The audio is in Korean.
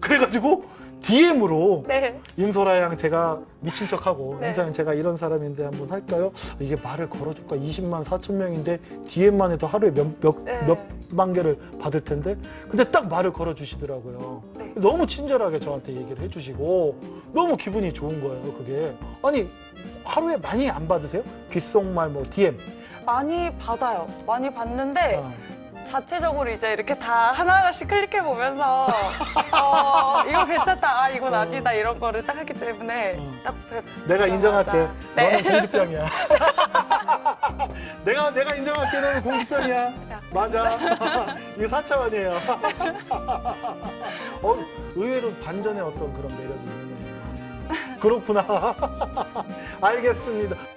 그래가지고 DM으로 네. 임소라 양 제가 미친 척하고 네. 임소라 양 제가 이런 사람인데 한번 할까요? 이게 말을 걸어줄까? 20만 4천 명인데 DM만 해도 하루에 몇, 몇, 네. 몇만 개를 받을 텐데 근데 딱 말을 걸어주시더라고요. 네. 너무 친절하게 저한테 얘기를 해주시고 너무 기분이 좋은 거예요. 그게 아니 하루에 많이 안 받으세요? 귓속말 뭐 DM 많이 받아요. 많이 받는데 아, 자체적으로 이제 이렇게 다 하나하나씩 클릭해 보면서 어, 이거 괜찮다, 아 이건 어. 아니다 이런 거를 딱 하기 때문에 어. 딱 뵙. 내가 인정할게. 네. 너는 공주병이야. 내가 내가 인정할게. 너는 공주병이야. 맞아. 이거 4차원이에요. 어, 의외로 반전의 어떤 그런 매력이 있네. 그렇구나. 알겠습니다.